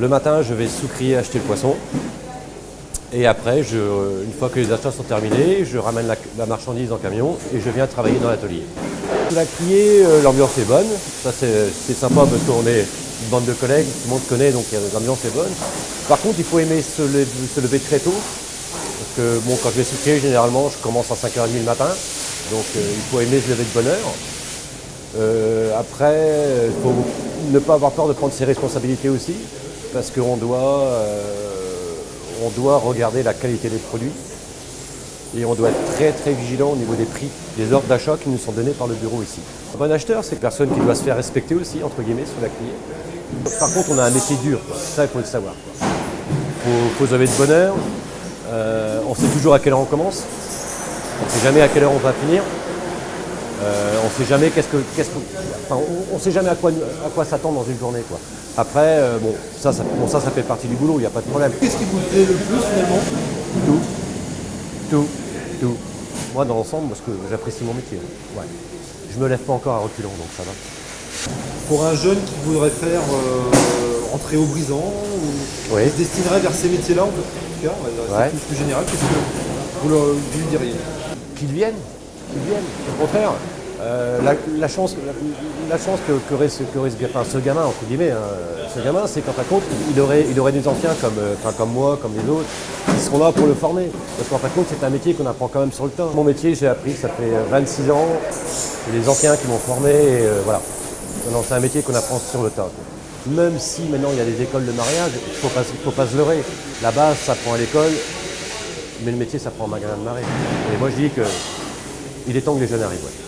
Le matin, je vais sous-crier acheter le poisson. Et après, je, une fois que les achats sont terminés, je ramène la, marchandise en camion et je viens travailler dans l'atelier. La criée, euh, l'ambiance est bonne. Ça, c'est sympa parce qu'on est une bande de collègues, tout le monde connaît, donc euh, l'ambiance est bonne. Par contre, il faut aimer se lever, très tôt. Parce que bon, quand je vais sous-crier, généralement, je commence à 5h30 le matin. Donc, euh, il faut aimer se lever de bonne heure. Euh, après, il faut ne pas avoir peur de prendre ses responsabilités aussi, parce qu'on doit, euh, doit regarder la qualité des produits et on doit être très très vigilant au niveau des prix, des ordres d'achat qui nous sont donnés par le bureau ici. Un bon acheteur, c'est une personne qui doit se faire respecter aussi, entre guillemets, sous la criée. Par contre, on a un métier dur, ça il faut le savoir. Il faut, faut de bonne heure, Euh, on sait toujours à quelle heure on commence, on ne sait jamais à quelle heure on va finir. Euh, on ne sait jamais qu'est-ce que, qu'est-ce que- enfin, on, on sait jamais à quoi, à quoi s'attendre dans une journée. Quoi. Après, euh, bon, ça, ça, bon, ça, ça fait partie du boulot, il n'y a pas de problème. Qu'est-ce qui vous plaît le plus finalement? Tout, tout, tout. Moi, dans l'ensemble, parce que j'apprécie mon métier. Ouais. Je me lève pas encore à reculons, donc ça va. Pour un jeune qui voudrait faire euh, entrer au brisant ou Oui. qui se destinerait vers ces métiers-là, en tout cas, Ouais. c'est plus général, qu'est-ce que vous lui diriez? Qu'ils viennent, viennent. Au contraire, euh, la, chance, la, chance que, qu'aurait ce, qu'aurait ce, gamin, entre guillemets, hein, ce gamin, c'est qu'en fin de compte, il aurait, il aurait des anciens comme, euh, comme moi, comme les autres, qui seront là pour le former. Parce qu'en fin de compte, c'est un métier qu'on apprend quand même sur le temps. Mon métier, j'ai appris, ça fait euh, 26 ans, c'est les anciens qui m'ont formé, euh, voilà. C'est un métier qu'on apprend sur le tas. Même si maintenant il y a des écoles de mariage, il ne faut pas, faut pas se leurrer. La base, ça prend à l'école, mais le métier, ça prend en magasin de marée. Et moi, je dis que il est temps que les jeunes arrivent.